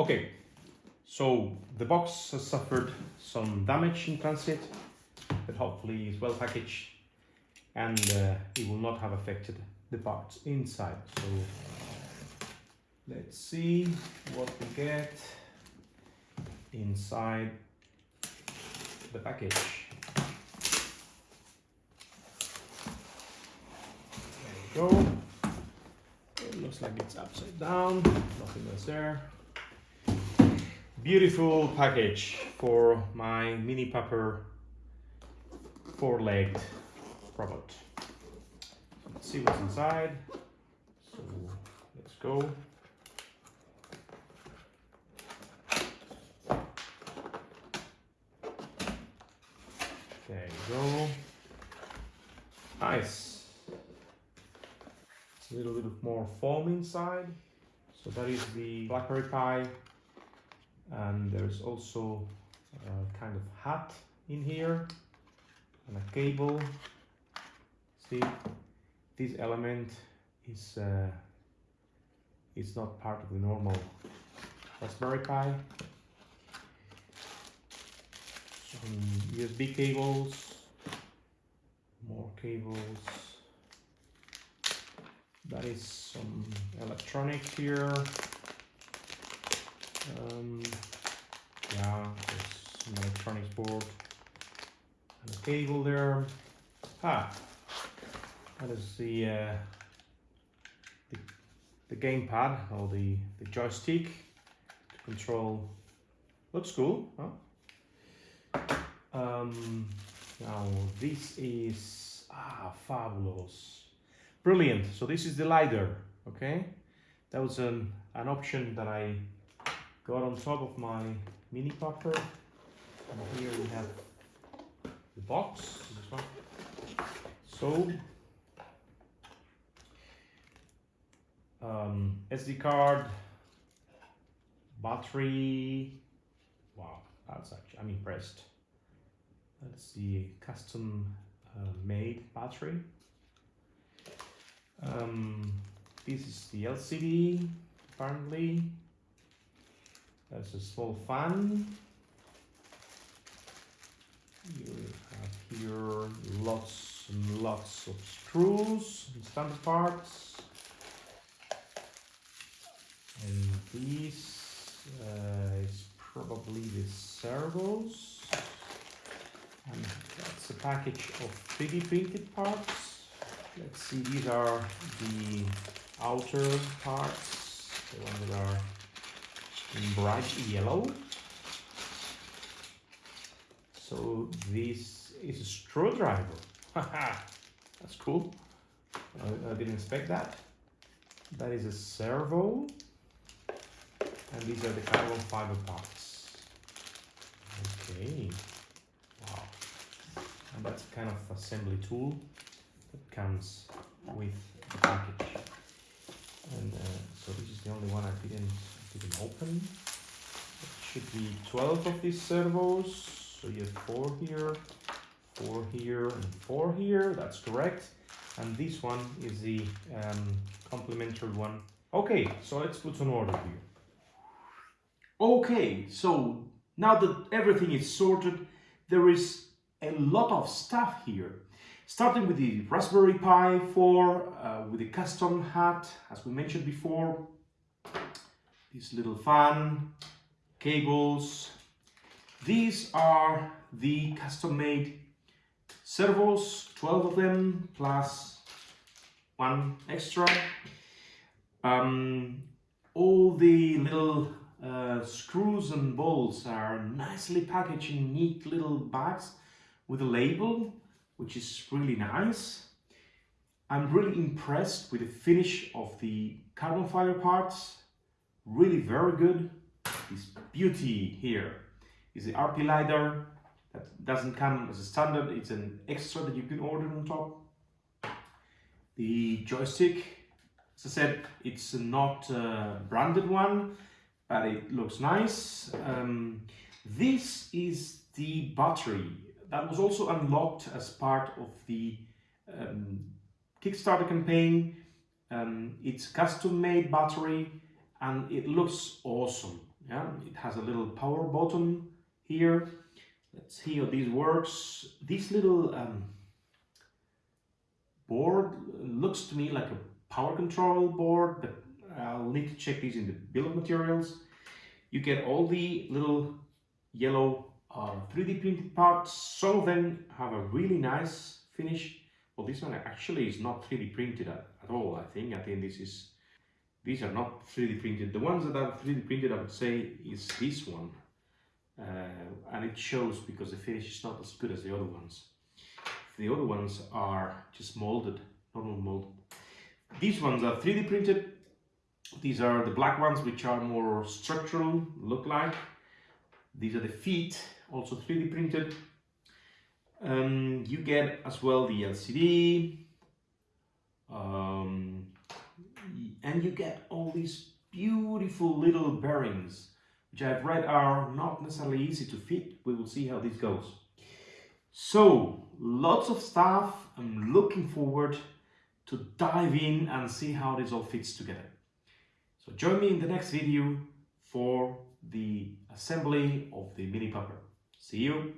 Okay, so the box has suffered some damage in transit, but hopefully is well packaged and uh, it will not have affected the parts inside. So let's see what we get inside the package. There we go. It looks like it's upside down, nothing else there. Beautiful package for my mini pupper four-legged robot. Let's see what's inside. So let's go. There you go. Nice. It's a little bit more foam inside. So that is the Raspberry Pi. And there's also a kind of hat in here and a cable. See, this element is uh, is not part of the normal Raspberry Pi some USB cables, more cables. That is some electronic here. Um, yeah, there's some electronics board and a cable there. Ah, that is the uh, the, the gamepad or the the joystick to control. Looks cool, huh? Um, now this is ah fabulous, brilliant. So this is the LiDAR. Okay, that was an an option that I got on top of my mini pupper. And here we have the box. So um, SD card, battery. Wow, that's actually I'm impressed. That's the custom uh, made battery. Um, this is the LCD apparently. There's a small fan. You have here lots and lots of screws and standard parts. And this uh, is probably the servos. And that's a package of 3D printed parts. Let's see, these are the outer parts, the ones that are in bright yellow. So this is a screwdriver. That's cool. I, I didn't expect that. That is a servo. And these are the carbon fiber parts. Okay and that's kind of assembly tool that comes with the package and uh, so this is the only one I didn't open. It should be 12 of these servos. So you have four here four here and four here. That's correct. And this one is the um, complementary one. Okay so let's put an order here. Okay so now that everything is sorted there is a lot of stuff here. Starting with the Raspberry Pi 4, uh, with the custom hat, as we mentioned before. This little fan, cables. These are the custom-made servos, 12 of them, plus one extra. Um, all the little uh, screws and bolts are nicely packaged in neat little bags with a label, which is really nice. I'm really impressed with the finish of the carbon fiber parts. Really very good. This beauty here is the RP LiDAR that doesn't come as a standard. It's an extra that you can order on top. The joystick, as I said, it's not a branded one, but it looks nice. Um, this is the battery that was also unlocked as part of the um, Kickstarter campaign. Um, it's custom made battery and it looks awesome. Yeah, it has a little power button here. Let's see how this works. This little um, board looks to me like a power control board, but I'll need to check these in the bill of materials. You get all the little yellow uh, 3D printed parts. Some of them have a really nice finish. Well, this one actually is not 3D printed at, at all, I think. I think this is, these are not 3D printed. The ones that are 3D printed, I would say, is this one. Uh, and it shows because the finish is not as good as the other ones. The other ones are just molded, normal mold. These ones are 3D printed. These are the black ones, which are more structural, look like. These are the feet, also 3D printed. Um, you get as well the LCD. Um, and you get all these beautiful little bearings, which I've read are not necessarily easy to fit. We will see how this goes. So, lots of stuff. I'm looking forward to dive in and see how this all fits together. So join me in the next video for the assembly of the mini pupper. See you!